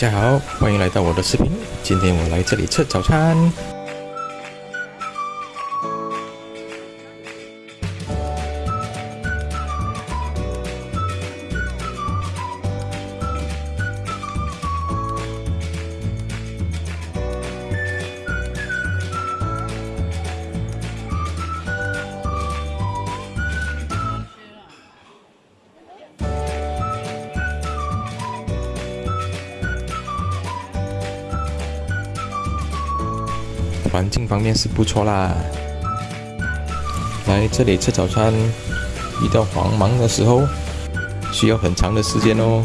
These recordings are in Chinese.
大家好，欢迎来到我的视频。今天我来这里吃早餐。环境方面是不错啦。来这里吃早餐，遇到黄忙的时候，需要很长的时间哦。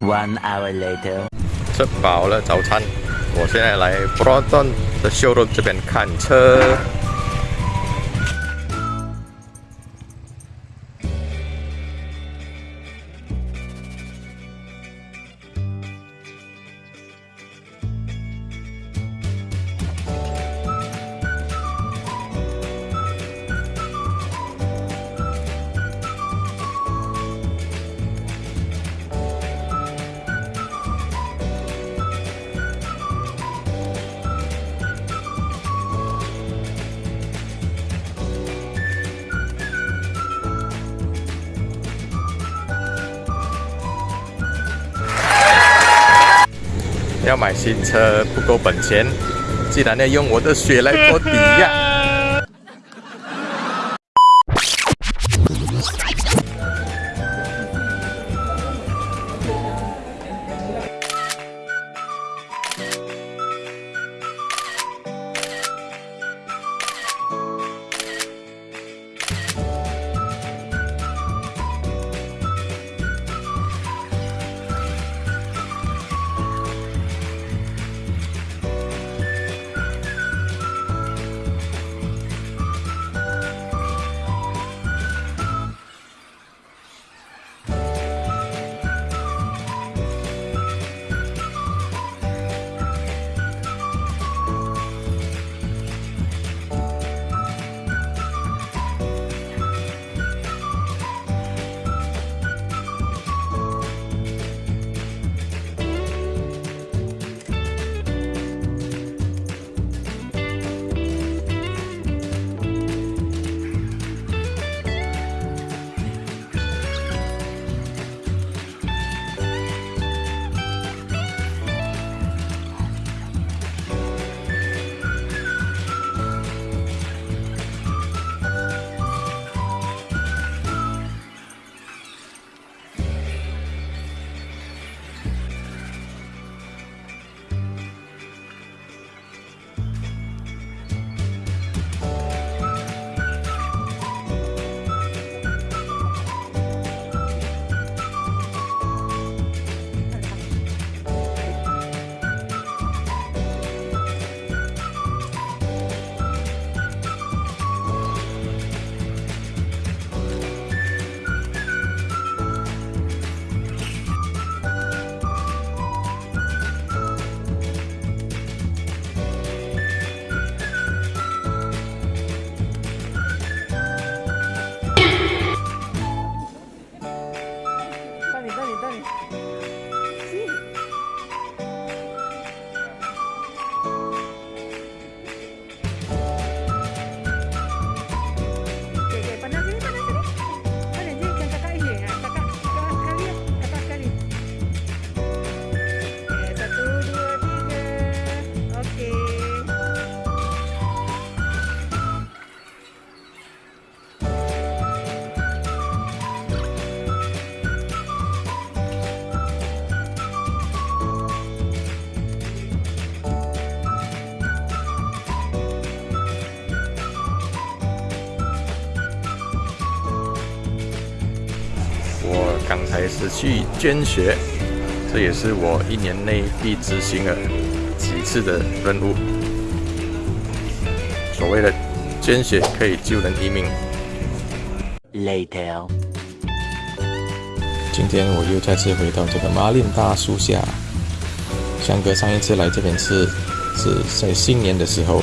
One hour later. 吃饱了早餐，我现在来 Broadon 的 showroom 这边看车。 买新车不够本钱，竟然要用我的血来做抵押。刚才是去捐血，这也是我一年内必执行的几次的任务。所谓的捐血可以救人一命。Later，今天我又再次回到这个马林大树下。香哥上一次来这边是是在新年的时候。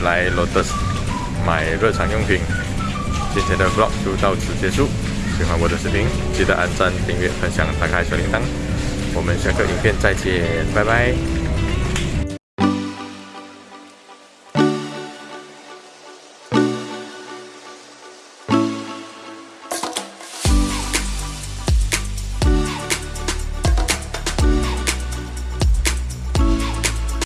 来 Lotus 买日常用品。今天的 Vlog 就到此结束。喜欢我的视频，记得按赞、订阅、分享、打开小铃铛。我们下个影片再见，拜拜。